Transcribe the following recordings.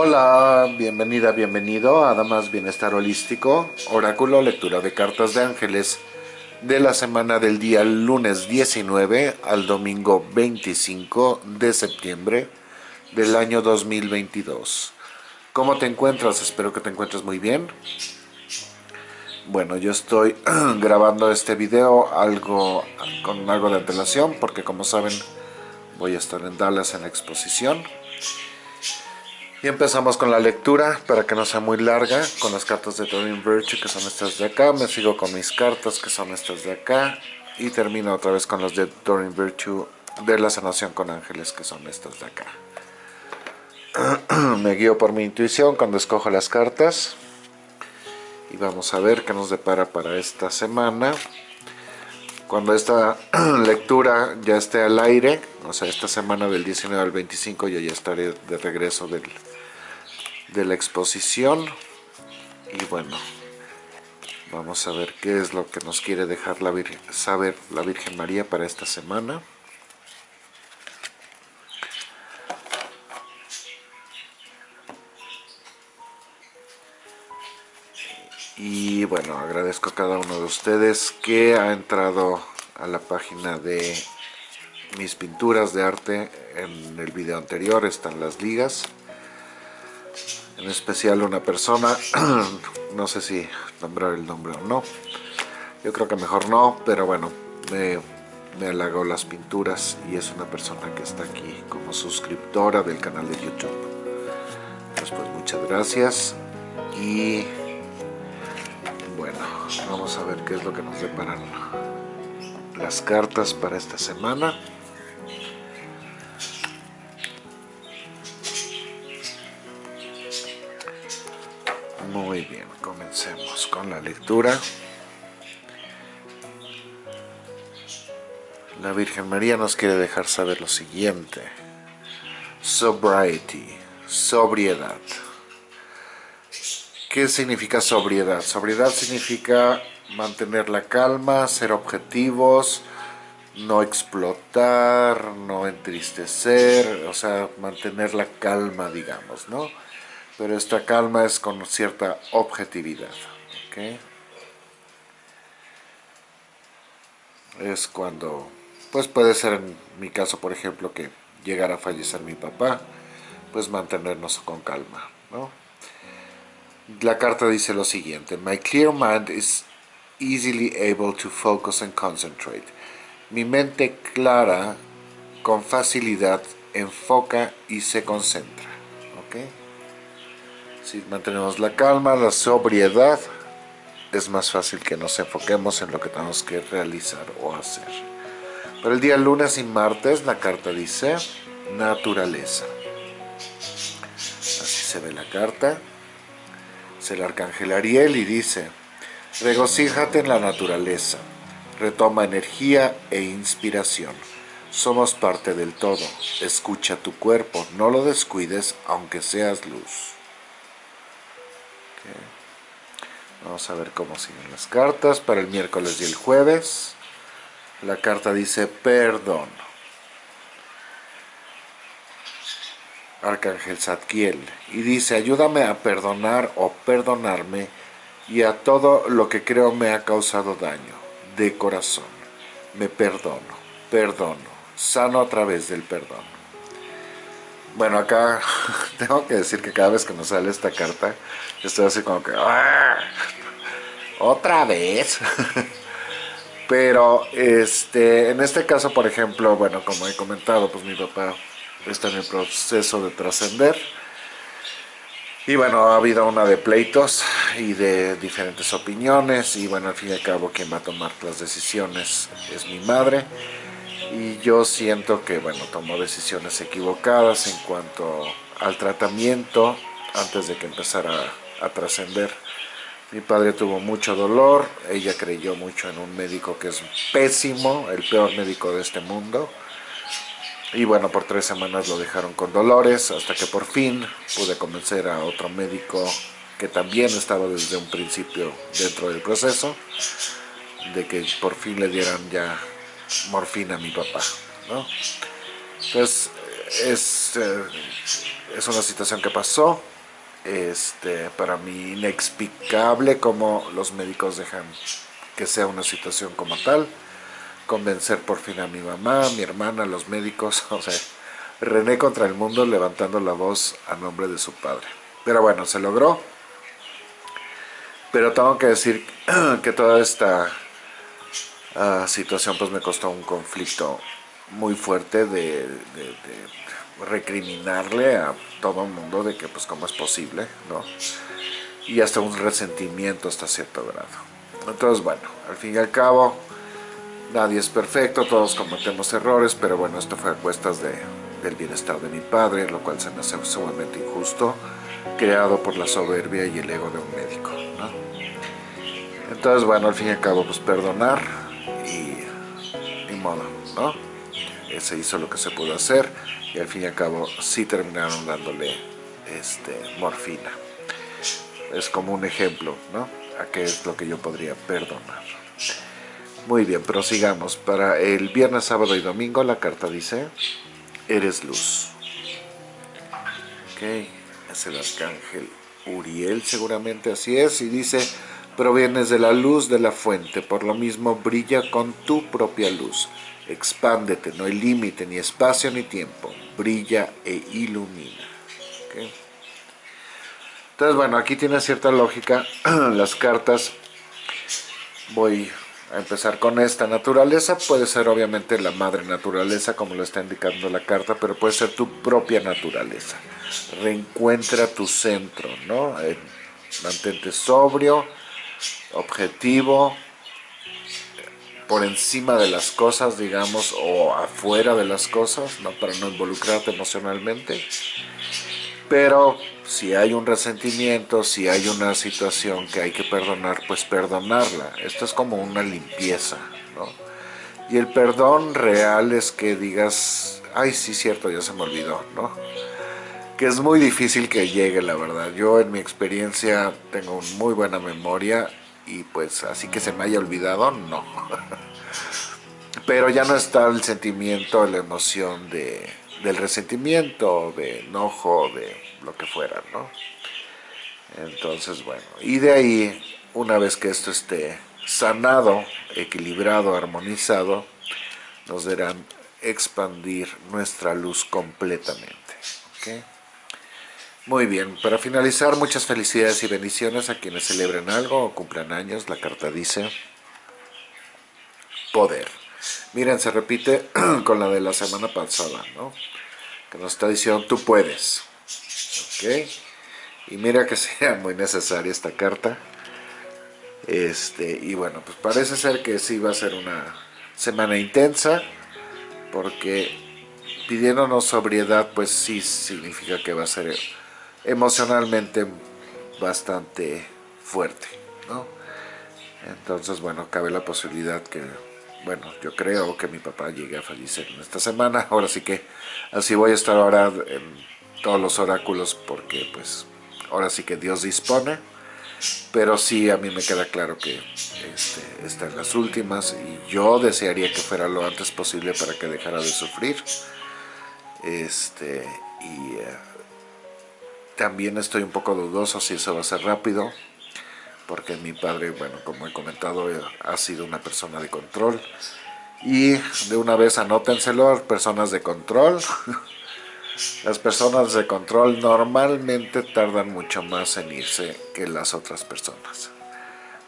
Hola, bienvenida, bienvenido a Damas Bienestar Holístico, Oráculo, lectura de cartas de ángeles de la semana del día lunes 19 al domingo 25 de septiembre del año 2022. ¿Cómo te encuentras? Espero que te encuentres muy bien. Bueno, yo estoy grabando este video algo con algo de antelación porque como saben voy a estar en Dallas en la exposición y empezamos con la lectura para que no sea muy larga, con las cartas de Doreen Virtue que son estas de acá. Me sigo con mis cartas que son estas de acá. Y termino otra vez con las de Doreen Virtue de la sanación con ángeles que son estas de acá. Me guío por mi intuición cuando escojo las cartas. Y vamos a ver qué nos depara para esta semana. Cuando esta lectura ya esté al aire, o sea, esta semana del 19 al 25 yo ya estaré de regreso del, de la exposición. Y bueno vamos a ver qué es lo que nos quiere dejar la Virgen, saber la Virgen María para esta semana. Y bueno agradezco a cada uno de ustedes que ha entrado a la página de mis pinturas de arte en el video anterior están las ligas en especial una persona, no sé si nombrar el nombre o no, yo creo que mejor no, pero bueno, me, me halagó las pinturas y es una persona que está aquí como suscriptora del canal de YouTube. Pues, pues muchas gracias y bueno, vamos a ver qué es lo que nos deparan las cartas para esta semana. Muy bien, comencemos con la lectura. La Virgen María nos quiere dejar saber lo siguiente. Sobriety, sobriedad. ¿Qué significa sobriedad? Sobriedad significa mantener la calma, ser objetivos, no explotar, no entristecer, o sea, mantener la calma, digamos, ¿no? Pero esta calma es con cierta objetividad. Es cuando, pues puede ser en mi caso, por ejemplo, que llegara a fallecer mi papá, pues mantenernos con calma. La carta dice lo siguiente, My clear mind is easily able to focus and concentrate. Mi mente clara con facilidad enfoca y se concentra. ¿okay? Si mantenemos la calma, la sobriedad, es más fácil que nos enfoquemos en lo que tenemos que realizar o hacer. Para el día lunes y martes la carta dice naturaleza. Así se ve la carta. Es el arcángel Ariel y dice, regocíjate en la naturaleza, retoma energía e inspiración. Somos parte del todo. Escucha tu cuerpo, no lo descuides aunque seas luz. Vamos a ver cómo siguen las cartas para el miércoles y el jueves. La carta dice perdón. Arcángel Zadkiel. Y dice, ayúdame a perdonar o perdonarme y a todo lo que creo me ha causado daño. De corazón. Me perdono, perdono, sano a través del perdón. Bueno, acá tengo que decir que cada vez que nos sale esta carta, estoy así como que... ¡ah! ¿Otra vez? Pero este, en este caso, por ejemplo, bueno, como he comentado, pues mi papá está en el proceso de trascender. Y bueno, ha habido una de pleitos y de diferentes opiniones. Y bueno, al fin y al cabo, quien va a tomar las decisiones es mi madre. Y yo siento que, bueno, tomó decisiones equivocadas en cuanto al tratamiento antes de que empezara a trascender. Mi padre tuvo mucho dolor, ella creyó mucho en un médico que es pésimo, el peor médico de este mundo. Y bueno, por tres semanas lo dejaron con dolores, hasta que por fin pude convencer a otro médico que también estaba desde un principio dentro del proceso, de que por fin le dieran ya morfina a mi papá. ¿no? Entonces, es... Eh, es una situación que pasó, este, para mí inexplicable como los médicos dejan que sea una situación como tal, convencer por fin a mi mamá, a mi hermana, a los médicos, o sea, René contra el mundo levantando la voz a nombre de su padre. Pero bueno, se logró. Pero tengo que decir que toda esta ah, situación pues me costó un conflicto muy fuerte de, de, recriminarle a todo el mundo de que pues cómo es posible, ¿no? Y hasta un resentimiento hasta cierto grado. Entonces bueno, al fin y al cabo nadie es perfecto, todos cometemos errores, pero bueno, esto fue a cuestas de, del bienestar de mi padre, lo cual se me hace sumamente injusto, creado por la soberbia y el ego de un médico. ¿no? Entonces, bueno, al fin y al cabo, pues perdonar modo, ¿no? Se hizo lo que se pudo hacer y al fin y al cabo sí terminaron dándole este, morfina. Es como un ejemplo, ¿no? A qué es lo que yo podría perdonar. Muy bien, prosigamos. Para el viernes, sábado y domingo la carta dice eres luz. Ok, es el arcángel Uriel seguramente así es y dice provienes de la luz de la fuente, por lo mismo brilla con tu propia luz. Expándete, no hay límite, ni espacio ni tiempo. Brilla e ilumina. Entonces, bueno, aquí tiene cierta lógica. Las cartas, voy a empezar con esta naturaleza, puede ser obviamente la madre naturaleza, como lo está indicando la carta, pero puede ser tu propia naturaleza. Reencuentra tu centro, ¿no? Eh, mantente sobrio, objetivo, por encima de las cosas, digamos, o afuera de las cosas, ¿no? Para no involucrarte emocionalmente. Pero si hay un resentimiento, si hay una situación que hay que perdonar, pues perdonarla. Esto es como una limpieza, ¿no? Y el perdón real es que digas, ay, sí, cierto, ya se me olvidó, ¿no? Que es muy difícil que llegue, la verdad. Yo en mi experiencia tengo muy buena memoria y pues así que se me haya olvidado, no. Pero ya no está el sentimiento, la emoción de, del resentimiento, de enojo, de lo que fuera, ¿no? Entonces, bueno, y de ahí, una vez que esto esté sanado, equilibrado, armonizado, nos deberán expandir nuestra luz completamente. Muy bien, para finalizar, muchas felicidades y bendiciones a quienes celebren algo o cumplan años. La carta dice poder. Miren, se repite con la de la semana pasada, ¿no? Que nos está diciendo, tú puedes. ¿Ok? Y mira que sea muy necesaria esta carta. Este, y bueno, pues parece ser que sí va a ser una semana intensa, porque pidiéndonos sobriedad, pues sí significa que va a ser emocionalmente bastante fuerte, ¿no? Entonces, bueno, cabe la posibilidad que bueno, yo creo que mi papá llegue a fallecer en esta semana. Ahora sí que así voy a estar ahora en todos los oráculos porque pues ahora sí que Dios dispone. Pero sí, a mí me queda claro que este, está en las últimas y yo desearía que fuera lo antes posible para que dejara de sufrir. Este, y eh, también estoy un poco dudoso si eso va a ser rápido porque mi padre, bueno, como he comentado, eh, ha sido una persona de control. Y de una vez anótenselo, personas de control. Las personas de control normalmente tardan mucho más en irse que las otras personas.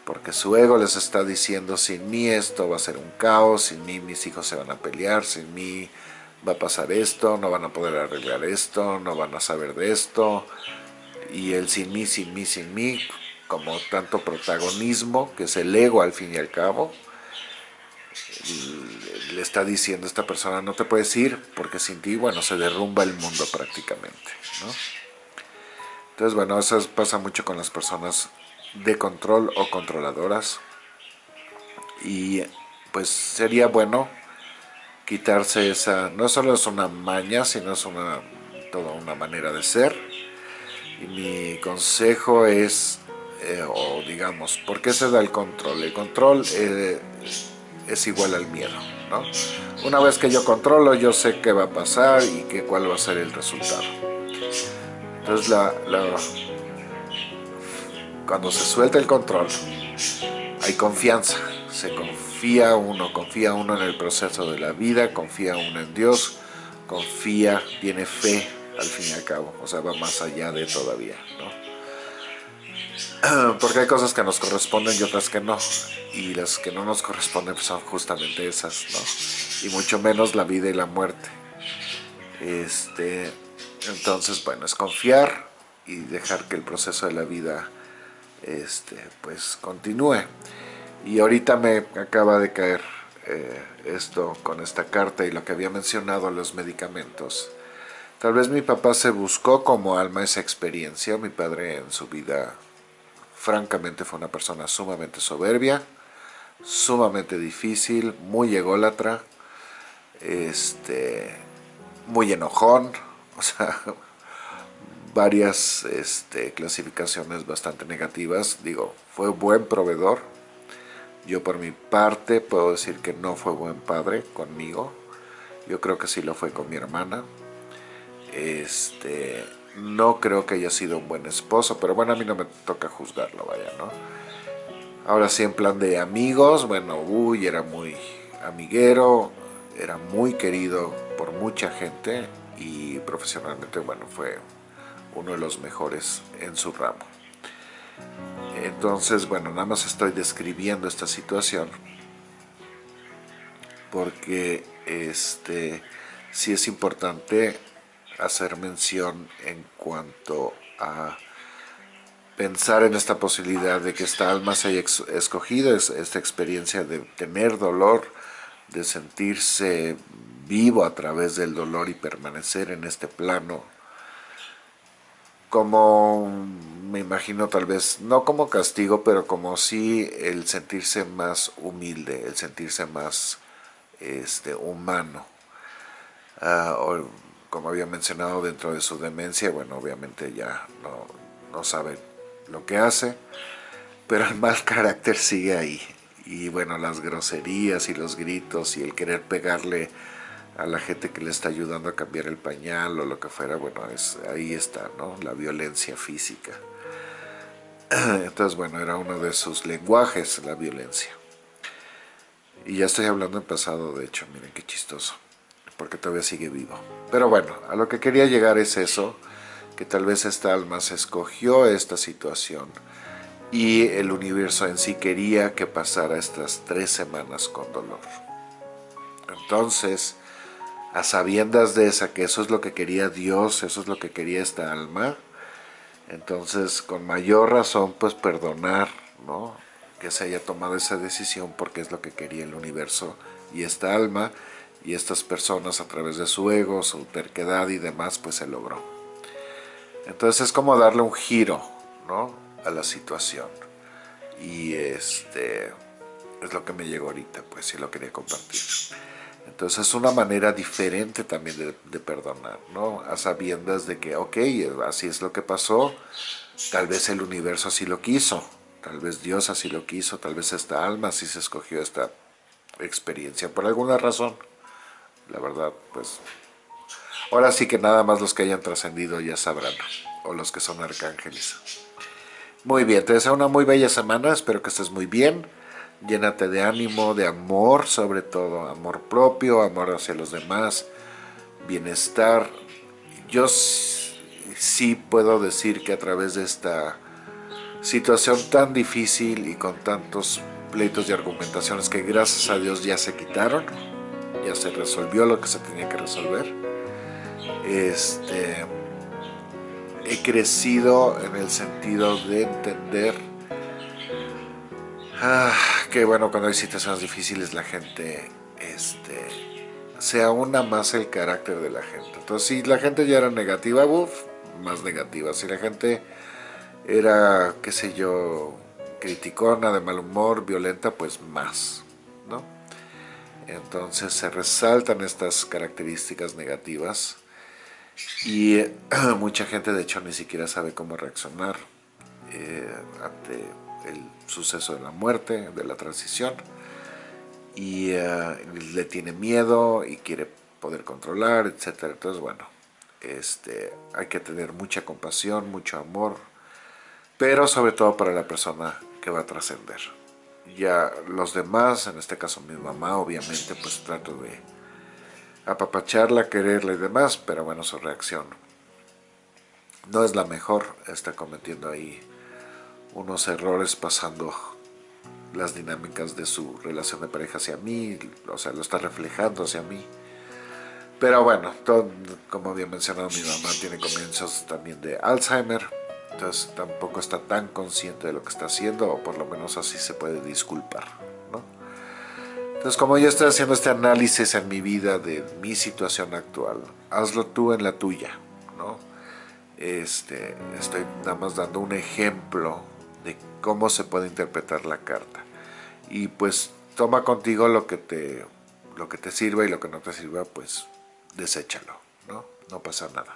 Porque su ego les está diciendo, sin mí esto va a ser un caos, sin mí mis hijos se van a pelear, sin mí va a pasar esto, no van a poder arreglar esto, no van a saber de esto. Y el sin mí, sin mí, sin mí, como tanto protagonismo, que es el ego al fin y al cabo, le está diciendo a esta persona, no te puedes ir, porque sin ti, bueno, se derrumba el mundo prácticamente. Entonces, bueno, eso pasa mucho con las personas de control o controladoras, y pues sería bueno quitarse esa, no solo es una maña, sino es una, toda una manera de ser, y mi consejo es eh, o digamos, ¿por qué se da el control? El control eh, es igual al miedo, ¿no? Una vez que yo controlo, yo sé qué va a pasar y qué, cuál va a ser el resultado. Entonces la, cuando se suelta el control, hay confianza, se confía uno, confía uno en el proceso de la vida, confía uno en Dios, confía, tiene fe al fin y al cabo, o sea, va más allá de todavía, ¿no? Porque hay cosas que nos corresponden y otras que no, y las que no nos corresponden son justamente esas, ¿no? Y mucho menos la vida y la muerte. Este, entonces, bueno, es confiar y dejar que el proceso de la vida este, pues continúe. Y ahorita me acaba de caer eh, esto con esta carta y lo que había mencionado, los medicamentos. Tal vez mi papá se buscó como alma esa experiencia, mi padre en su vida francamente fue una persona sumamente soberbia, sumamente difícil, muy ególatra, este, muy enojón, o sea, varias este, clasificaciones bastante negativas. Digo, fue buen proveedor. Yo por mi parte puedo decir que no fue buen padre conmigo. Yo creo que sí lo fue con mi hermana. Este, no creo que haya sido un buen esposo, pero bueno, a mí no me toca juzgarlo, vaya, ¿no? Ahora sí, en plan de amigos, bueno, uy, era muy amiguero, era muy querido por mucha gente y profesionalmente, bueno, fue uno de los mejores en su ramo. Entonces, bueno, nada más estoy describiendo esta situación porque este sí es importante hacer mención en cuanto a pensar en esta posibilidad de que esta alma se haya escogido esta experiencia de tener dolor, de sentirse vivo a través del dolor y permanecer en este plano como, me imagino tal vez, no como castigo, pero como sí el sentirse más humilde, el sentirse más este, humano. Ah, como había mencionado dentro de su demencia, bueno, obviamente ya no, no sabe lo que hace, pero el mal carácter sigue ahí. Y bueno, las groserías y los gritos y el querer pegarle a la gente que le está ayudando a cambiar el pañal o lo que fuera, bueno, es, ahí está, ¿no? La violencia física. Entonces, bueno, era uno de sus lenguajes, la violencia. Y ya estoy hablando en pasado, de hecho, miren qué chistoso, porque todavía sigue vivo. Pero bueno, a lo que quería llegar es eso, que tal vez esta alma se escogió esta situación y el universo en sí quería que pasara estas tres semanas con dolor. Entonces, a sabiendas de esa, que eso es lo que quería Dios, eso es lo que quería esta alma, entonces con mayor razón pues perdonar, ¿no? que se haya tomado esa decisión porque es lo que quería el universo y esta alma y estas personas a través de su ego, su terquedad y demás pues se logró. Entonces es como darle un giro ¿no? a la situación y este es lo que me llegó ahorita pues y lo quería compartir. Entonces es una manera diferente también de, perdonar, ¿no? A sabiendas de que, ok, así es lo que pasó, tal vez el universo así lo quiso, tal vez Dios así lo quiso, tal vez esta alma así se escogió esta experiencia, por alguna razón. La verdad, pues, ahora sí que nada más los que hayan trascendido ya sabrán, o los que son arcángeles. Muy bien, te deseo una muy bella semana, espero que estés muy bien llénate de ánimo, de amor sobre todo, amor propio, amor hacia los demás, bienestar. Yo sí puedo decir que a través de esta situación tan difícil y con tantos pleitos y argumentaciones que gracias a Dios ya se quitaron, ya se resolvió lo que se tenía que resolver, este, he crecido en el sentido de entender Ah, que bueno, cuando hay situaciones difíciles la gente este, se aúna más el carácter de la gente. Entonces, si la gente ya era negativa, uff, más negativa. Si la gente era, qué sé yo, criticona, de mal humor, violenta, pues más, ¿no? Entonces se resaltan estas características negativas y mucha gente de hecho ni siquiera sabe cómo reaccionar eh, ante el suceso de la muerte, de la transición, y eh, le tiene miedo y quiere poder controlar, etc. Entonces, bueno, este, hay que tener mucha compasión, mucho amor, pero sobre todo para la persona que va a trascender. Ya los demás, en este caso mi mamá, obviamente, pues trato de apapacharla, quererla y demás, pero bueno, su reacción no es la mejor, está cometiendo ahí unos errores pasando las dinámicas de su relación de pareja hacia mí, o sea, lo está reflejando hacia mí. Pero bueno, como había mencionado, mi mamá tiene comienzos también de Alzheimer, entonces tampoco está tan consciente de lo que está haciendo, o por lo menos así se puede disculpar. Entonces, como yo estoy haciendo este análisis en mi vida de mi situación actual, hazlo tú en la tuya, ¿no? Este, estoy nada más dando un ejemplo de cómo se puede interpretar la carta. Y pues toma contigo lo que te, lo que te sirva y lo que no te sirva, pues deséchalo, ¿no? No pasa nada.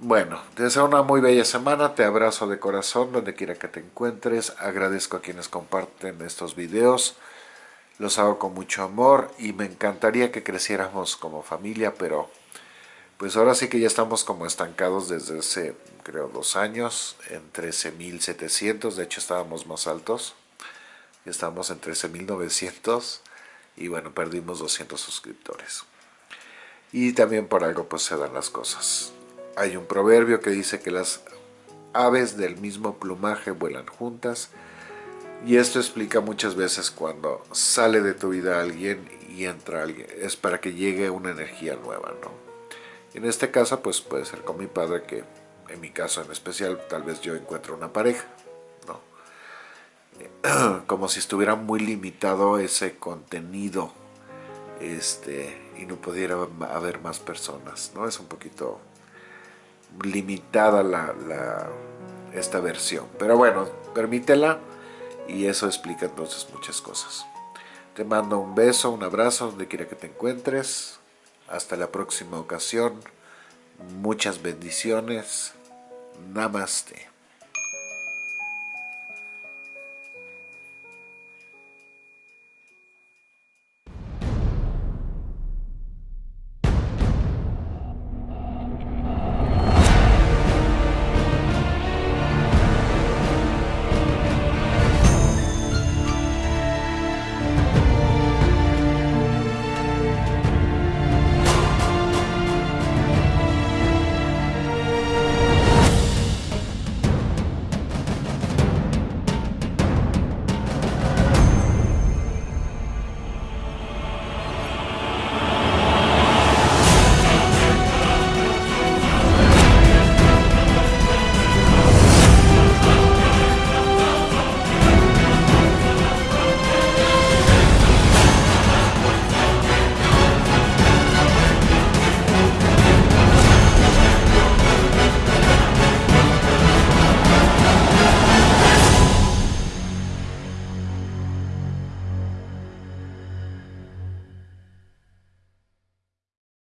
Bueno, te deseo una muy bella semana, te abrazo de corazón donde quiera que te encuentres, agradezco a quienes comparten estos videos, los hago con mucho amor y me encantaría que creciéramos como familia, pero pues ahora sí que ya estamos como estancados desde hace, creo, dos años, en 13.700, de hecho estábamos más altos, ya estamos en 13.900 y bueno, perdimos 200 suscriptores. Y también por algo pues se dan las cosas. Hay un proverbio que dice que las aves del mismo plumaje vuelan juntas y esto explica muchas veces cuando sale de tu vida alguien y entra alguien, es para que llegue una energía nueva, ¿no? En este caso, pues puede ser con mi padre, que en mi caso en especial, tal vez yo encuentro una pareja, ¿no? Como si estuviera muy limitado ese contenido, este, y no pudiera haber más personas, ¿no? Es un poquito limitada la, esta versión, pero bueno, permítela y eso explica entonces muchas cosas. Te mando un beso, un abrazo, donde quiera que te encuentres. Hasta la próxima ocasión. Muchas bendiciones. Namaste.